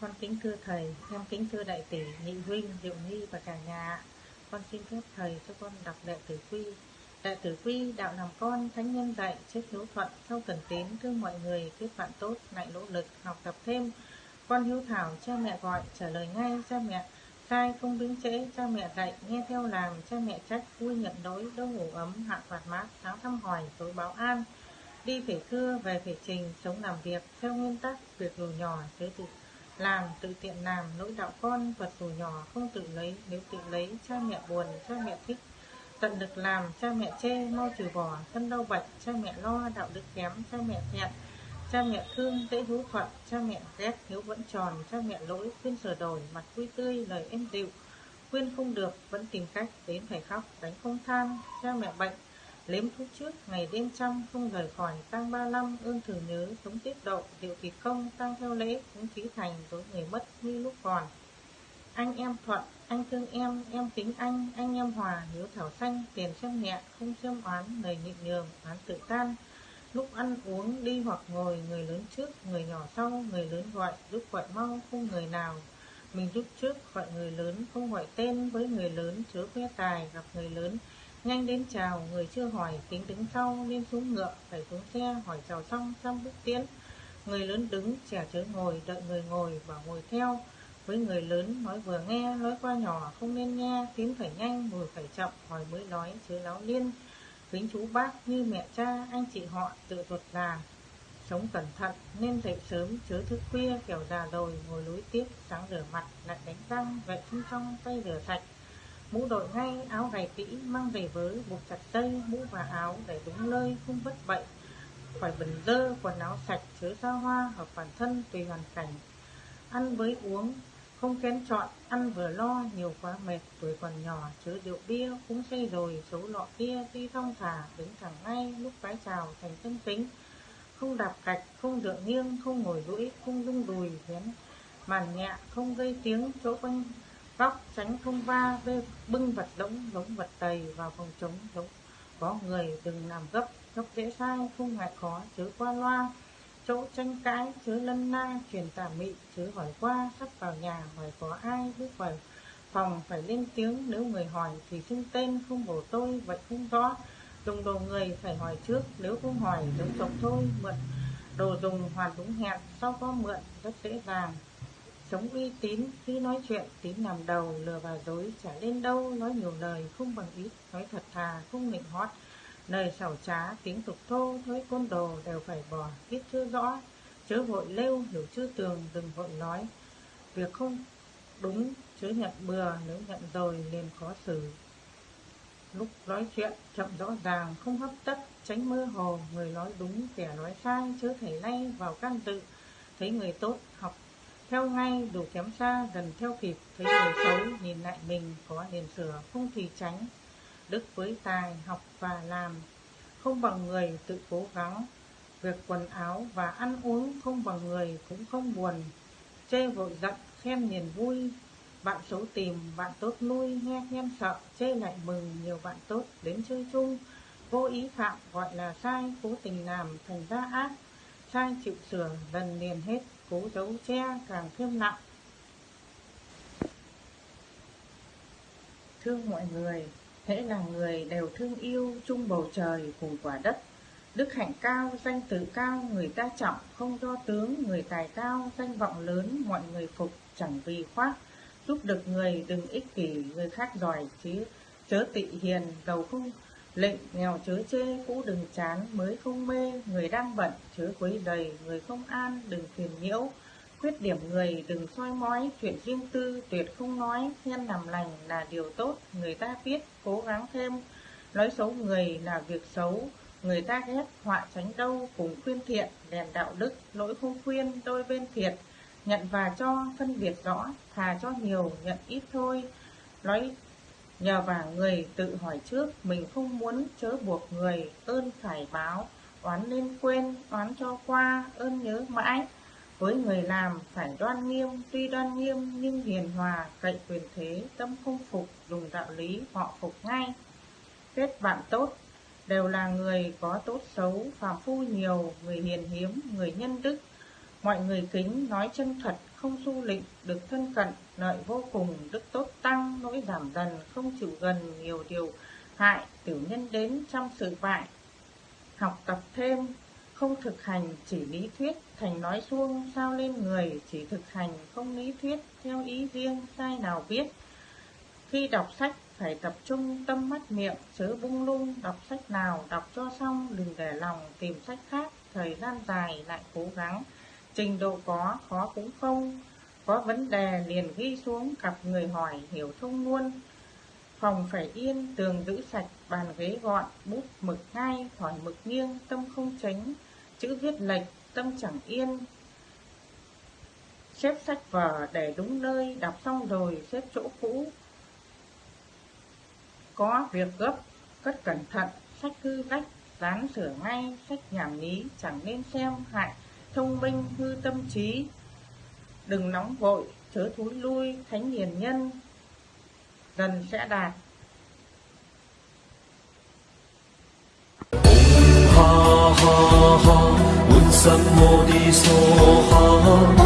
Con kính thưa thầy, em kính thưa đại tỷ, nhị huynh, diệu nhi và cả nhà. Con xin phép thầy cho con đọc đệ tử quy. Đệ tử quy, đạo làm con, thánh nhân dạy, chết hiếu thuận, sau cần tín, thương mọi người, kết bạn tốt, lại nỗ lực, học tập thêm. Con hiếu thảo, cha mẹ gọi, trả lời ngay, cha mẹ sai không đứng trễ, cha mẹ dạy, nghe theo làm, cha mẹ trách, vui nhận đối, đâu ngủ ấm, hạ phạt mát, áo thăm hỏi, tối báo an. Đi phải thưa, về phải trình, sống làm việc, theo nguyên tắc, việc dù nhỏ, thế tự làm tự tiện làm lỗi đạo con vật dù nhỏ không tự lấy nếu tự lấy cha mẹ buồn cha mẹ thích tận lực làm cha mẹ chê mau trừ bỏ thân đau bệnh cha mẹ lo đạo đức kém cha mẹ thẹn cha mẹ thương dễ hữu thuận cha mẹ ghét hiếu vẫn tròn cha mẹ lỗi khuyên sửa đổi mặt vui tươi lời êm dịu khuyên không được vẫn tìm cách đến phải khóc đánh không than cha mẹ bệnh Lếm thuốc trước, ngày đêm chăm, không rời khỏi, tăng ba năm, ương thử nhớ, sống tiết độ, điệu kỳ công, tăng theo lễ, cũng trí thành, đối người mất như lúc còn. Anh em thuận, anh thương em, em kính anh, anh em hòa, hiếu thảo xanh, tiền xem nhẹ, không xem oán, lời nhịn nhường, oán tự tan. Lúc ăn uống, đi hoặc ngồi, người lớn trước, người nhỏ sau, người lớn gọi, giúp gọi mau, không người nào. Mình giúp trước, gọi người lớn, không gọi tên với người lớn, chớ khoe tài, gặp người lớn, Nhanh đến chào, người chưa hỏi, tính đứng sau, lên xuống ngựa, phải xuống xe, hỏi chào xong, xong bước tiến. Người lớn đứng, trẻ chớ ngồi, đợi người ngồi, bảo ngồi theo. Với người lớn, nói vừa nghe, nói qua nhỏ, không nên nghe, tiến phải nhanh, ngồi phải chậm, hỏi mới nói, chớ láo liên. Kính chú bác như mẹ cha, anh chị họ, tự ruột già. Sống cẩn thận, nên dậy sớm, chớ thức khuya, kiểu già rồi, ngồi lối tiếp, sáng rửa mặt, lại đánh răng, vệ sinh trong, tay rửa sạch. Mũ đội ngay áo gầy kỹ mang về với buộc chặt dây mũ và áo để đúng nơi không vất bậy. Phải bẩn dơ quần áo sạch chứa xa hoa hợp bản thân tùy hoàn cảnh. Ăn với uống không kén chọn, ăn vừa lo, nhiều quá mệt, tuổi còn nhỏ chứa rượu bia cũng say rồi, xấu lọ kia đi thong thả đứng thẳng ngay lúc vái chào thành thân tính không đạp gạch không dựa nghiêng, không ngồi lũi không rung đùi, vén màn nhẹ, không gây tiếng chỗ quanh góc, tránh không va bê bưng vật lỗng đống vật tầy vào phòng chống chống có người đừng làm gấp gấp dễ sai, không ngại khó, chớ qua loa chỗ tranh cãi, chớ lân na, truyền tà mị, chớ hỏi qua sắp vào nhà, hỏi có ai, bước vào phòng, phải lên tiếng. Nếu người hỏi thì xưng tên, không bổ tôi, vậy không rõ. Dùng đồ người phải hỏi trước, nếu không hỏi, giống chồng thôi, mượn. Đồ dùng hoàn đúng hẹn, sau có mượn, rất dễ dàng. Chống uy tín, khi nói chuyện, tín làm đầu, lừa và dối, chả lên đâu, nói nhiều lời, không bằng ít, nói thật thà, không nịnh hót nơi xảo trá tiếng tục thô thói côn đồ đều phải bỏ biết chưa rõ. Chớ vội lêu, hiểu chưa tường, đừng vội nói. Việc không đúng, chớ nhận bừa, nếu nhận rồi liền khó xử. Lúc nói chuyện, chậm rõ ràng, không hấp tấp, tránh mơ hồ. Người nói đúng, kẻ nói sai, chớ thể lay vào can dự. Thấy người tốt, học theo ngay, đủ kém xa, gần theo kịp. Thấy người xấu, nhìn lại mình, có liền sửa, không thì tránh đức với tài, học và làm. Không bằng người tự cố gắng. Việc quần áo và ăn uống không bằng người cũng không buồn. Chê vội giận, khen niềm vui. Bạn xấu tìm, bạn tốt nuôi. Nghe khen sợ, chê lại mừng. Nhiều bạn tốt đến chơi chung. Vô ý phạm, gọi là sai. Cố tình làm thành ra ác. Sai chịu sửa lần liền hết. Cố giấu che, càng thêm nặng. Thương mọi người hễ là người đều thương yêu chung bầu trời cùng quả đất. Đức hạnh cao, danh tự cao, người ta trọng, không do tướng, người tài cao, danh vọng lớn, mọi người phục, chẳng vì khoác. Giúp được người đừng ích kỷ, người khác giỏi chứ, chớ tị hiền, giàu không. Lệnh nghèo chớ chê, cũ đừng chán, mới không mê, người đang bận chớ quấy dày người không an, đừng phiền nhiễu khuyết điểm người, đừng soi mói, chuyện riêng tư, tuyệt không nói, nhân làm lành là điều tốt, người ta biết, cố gắng thêm. Nói xấu người là việc xấu, người ta ghét, họa tránh đâu cùng khuyên thiện đèn đạo đức, lỗi không khuyên, đôi bên thiệt. Nhận và cho, phân biệt rõ, thà cho nhiều, nhận ít thôi. Nói nhờ vả người, tự hỏi trước, mình không muốn chớ buộc người, ơn phải báo, oán nên quên, oán cho qua, ơn nhớ mãi với người làm phải đoan nghiêm, tuy đoan nghiêm nhưng hiền hòa, cậy quyền thế, tâm không phục, dùng đạo lý họ phục ngay. kết bạn tốt đều là người có tốt xấu phàm phu nhiều người hiền hiếm người nhân đức mọi người kính nói chân thật không du lịch được thân cận lợi vô cùng đức tốt tăng nỗi giảm dần không chịu gần nhiều điều hại tiểu nhân đến trong sự bại học tập thêm không thực hành chỉ lý thuyết, thành nói suông sao lên người. Chỉ thực hành không lý thuyết, theo ý riêng, sai nào biết. Khi đọc sách, phải tập trung tâm mắt miệng, chớ bung lung. Đọc sách nào, đọc cho xong, đừng để lòng tìm sách khác. Thời gian dài lại cố gắng. Trình độ có, khó cũng không. Có vấn đề liền ghi xuống, gặp người hỏi, hiểu thông luôn. Phòng phải yên, tường giữ sạch, bàn ghế gọn, bút mực ngay thỏi mực nghiêng, tâm không tránh chữ viết lệch tâm chẳng yên. Xếp sách vở để đúng nơi, đọc xong rồi xếp chỗ cũ. Có việc gấp, cất cẩn thận, sách hư rách dán sửa ngay, sách nhảm nhí chẳng nên xem hại, thông minh hư tâm trí. Đừng nóng vội, chớ thúi lui, thánh hiền nhân. Dần sẽ đạt 怎么的说好